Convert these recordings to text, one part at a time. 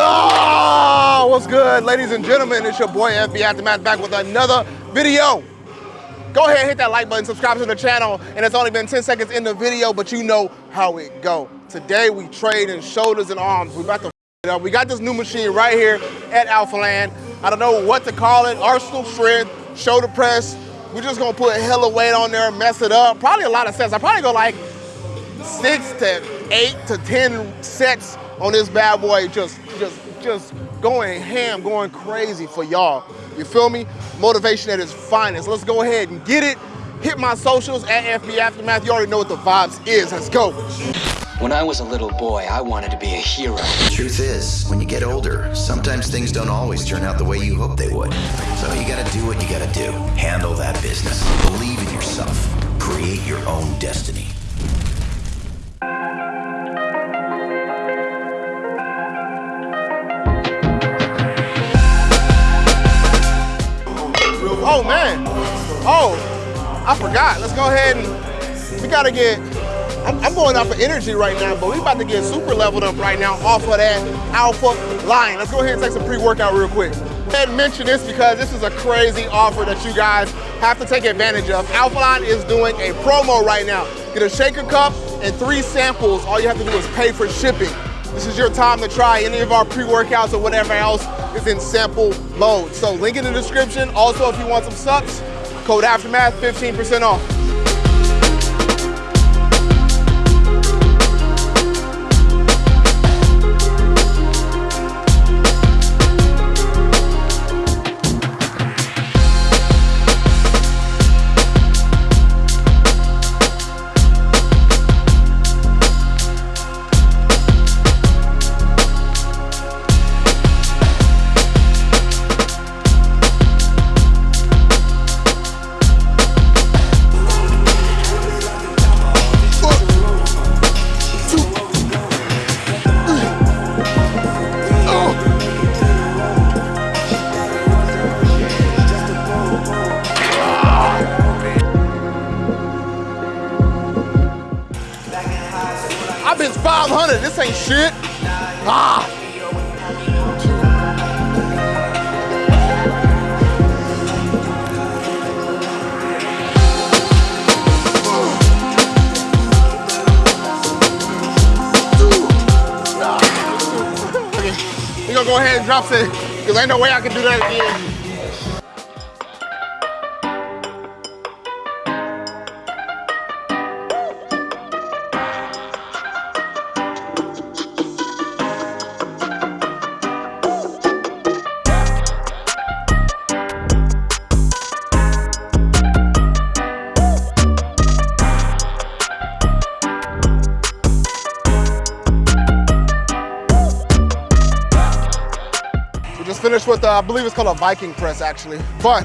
Oh, what's good, ladies and gentlemen? It's your boy FB Aftermath back with another video. Go ahead, hit that like button, subscribe to the channel, and it's only been 10 seconds in the video, but you know how it go. Today we trade in shoulders and arms. We about to it up. We got this new machine right here at Alpha Land. I don't know what to call it. Arsenal strength, shoulder press. We're just gonna put a hella weight on there, mess it up. Probably a lot of sets. I probably go like six to eight to 10 sets on this bad boy. Just, just, just going ham, going crazy for y'all. You feel me? Motivation at its finest. Let's go ahead and get it. Hit my socials at FB Aftermath. You already know what the vibes is. Let's go. When I was a little boy, I wanted to be a hero. The truth is, when you get older, sometimes things don't always turn out the way you hope they would. So you gotta do what you gotta do. Handle that business. Believe in yourself. Create your own destiny. Oh, I forgot. Let's go ahead and we gotta get. I'm, I'm going off of energy right now, but we about to get super leveled up right now off of that Alpha Lion. Let's go ahead and take some pre-workout real quick. And mention this because this is a crazy offer that you guys have to take advantage of. Alpha Lion is doing a promo right now. Get a shaker cup and three samples. All you have to do is pay for shipping. This is your time to try any of our pre-workouts or whatever else is in sample mode. So link in the description. Also, if you want some subs, code Aftermath, 15% off. Ain't shit. Ah. Go ahead and drop it, cause ain't no way I can do that again. Just finished with, uh, I believe it's called a Viking press actually. But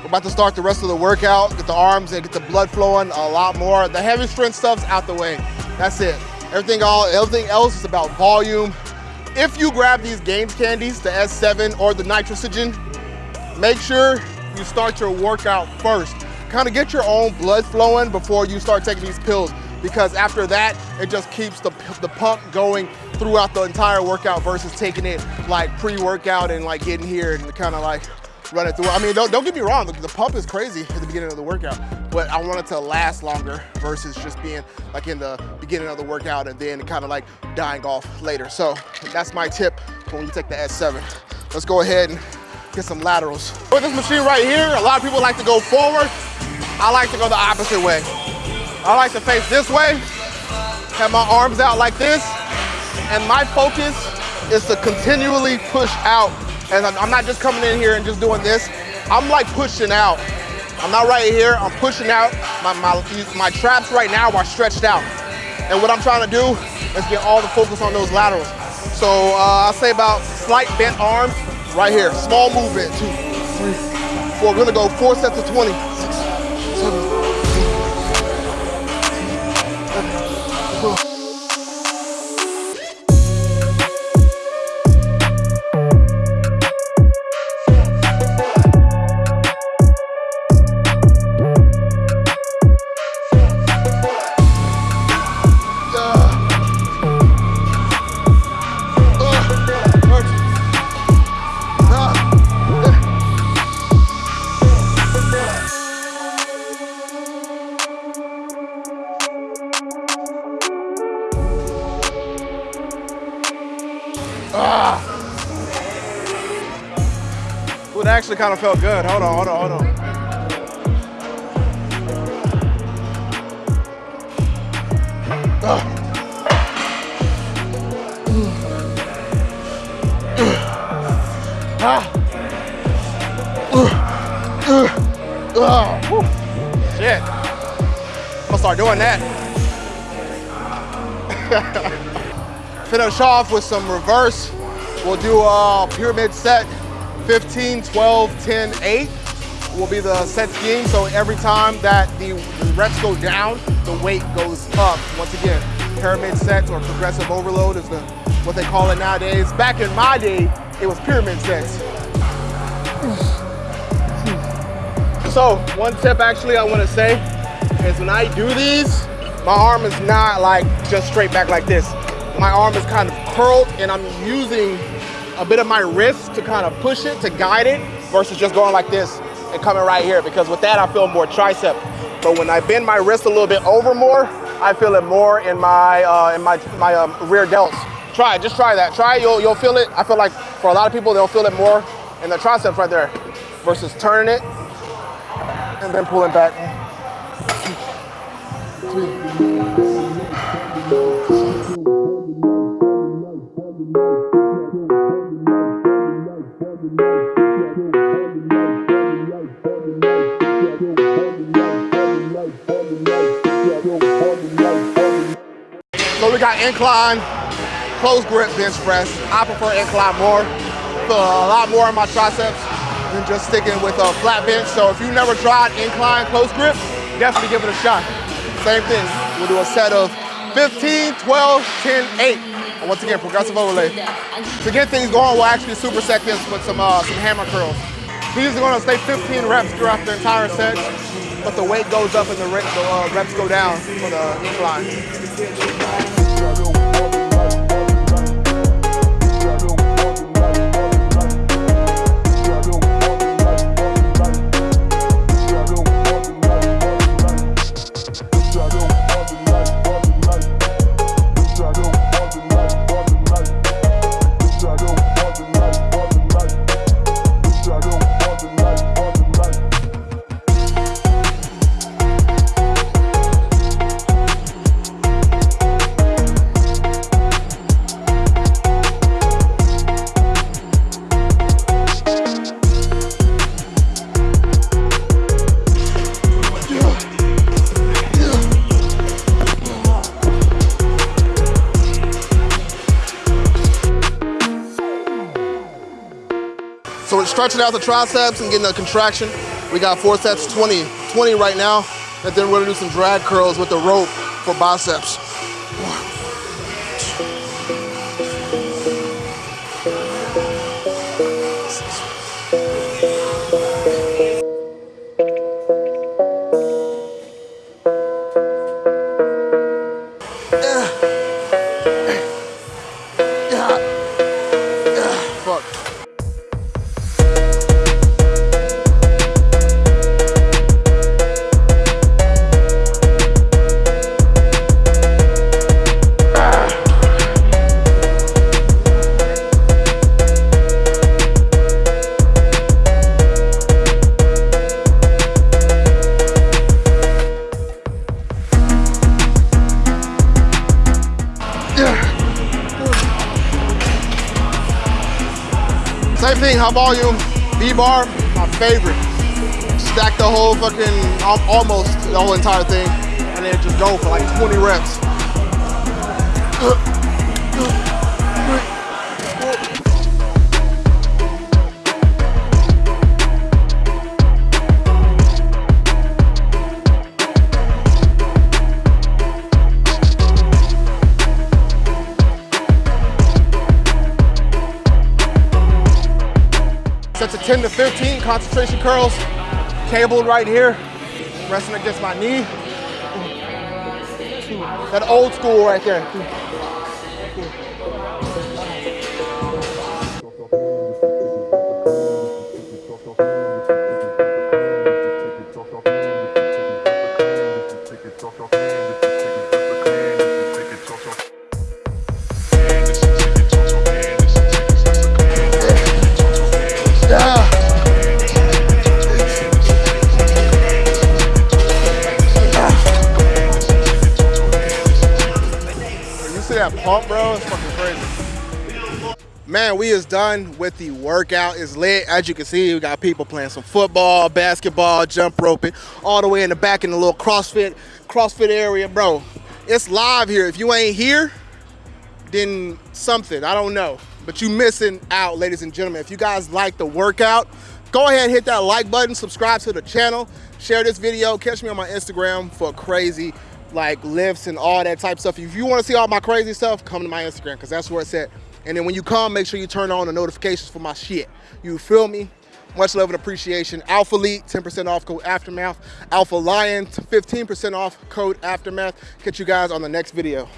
we're about to start the rest of the workout, get the arms and get the blood flowing a lot more. The heavy strength stuff's out the way. That's it. Everything, all, everything else is about volume. If you grab these Gains candies, the S7 or the Nitrogen, make sure you start your workout first. Kind of get your own blood flowing before you start taking these pills because after that, it just keeps the, the pump going throughout the entire workout versus taking it like pre-workout and like getting here and kind of like running through. I mean, don't, don't get me wrong, the, the pump is crazy at the beginning of the workout, but I want it to last longer versus just being like in the beginning of the workout and then kind of like dying off later. So that's my tip when you take the S7. Let's go ahead and get some laterals. With this machine right here, a lot of people like to go forward. I like to go the opposite way. I like to face this way, have my arms out like this, and my focus is to continually push out. And I'm not just coming in here and just doing this. I'm like pushing out. I'm not right here, I'm pushing out. My, my, my traps right now are stretched out. And what I'm trying to do is get all the focus on those laterals. So uh, I'll say about slight bent arms right here. Small movement, two, three, four. We're gonna go four sets of 20. Six, seven, it actually kind of felt good. Hold on, hold on, hold on. Shit. I'm gonna start doing that. Finish off with some reverse. We'll do a pyramid set 15, 12, 10, 8 will be the set scheme. So every time that the reps go down, the weight goes up. Once again, pyramid sets or progressive overload is the what they call it nowadays. Back in my day, it was pyramid sets. So one tip actually I want to say is when I do these, my arm is not like just straight back like this. My arm is kind of curled and I'm using a bit of my wrist to kind of push it, to guide it, versus just going like this and coming right here because with that I feel more tricep. But when I bend my wrist a little bit over more, I feel it more in my uh, in my my um, rear delts. Try it, just try that. Try you'll, you'll feel it. I feel like for a lot of people, they'll feel it more in the triceps right there versus turning it and then pulling back. So incline, close grip bench press. I prefer incline more. Feel a lot more in my triceps than just sticking with a flat bench. So if you've never tried incline close grip, definitely give it a shot. Same thing, we'll do a set of 15, 12, 10, 8. And once again, progressive overload. To get things going, we'll actually superset this with some, uh, some hammer curls. These are gonna stay 15 reps throughout the entire set, but the weight goes up and the, the uh, reps go down for the incline. Stretching out the triceps and getting a contraction. We got four sets, 20, 20 right now. And then we're gonna do some drag curls with the rope for biceps. Same thing, high volume, V-bar, my favorite. Stack the whole fucking, almost the whole entire thing, and then just go for like 20 reps. 10 to 15 concentration curls, cabled right here, resting against my knee. That old school right there. Crazy. Man, we is done with the workout. It's lit. As you can see, we got people playing some football, basketball, jump roping, all the way in the back in the little CrossFit, CrossFit area, bro. It's live here. If you ain't here, then something, I don't know. But you missing out, ladies and gentlemen. If you guys like the workout, go ahead and hit that like button, subscribe to the channel, share this video, catch me on my Instagram for crazy like lifts and all that type stuff. If you want to see all my crazy stuff, come to my Instagram because that's where it's at. And then when you come, make sure you turn on the notifications for my shit. You feel me? Much love and appreciation. Alpha Elite, 10% off code Aftermath. Alpha Lion, 15% off code Aftermath. Catch you guys on the next video.